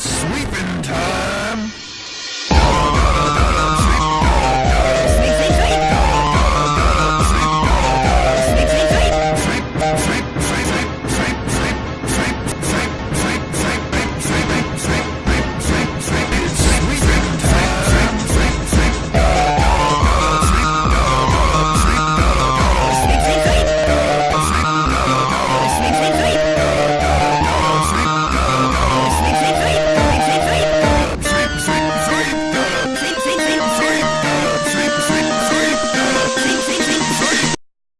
Sweet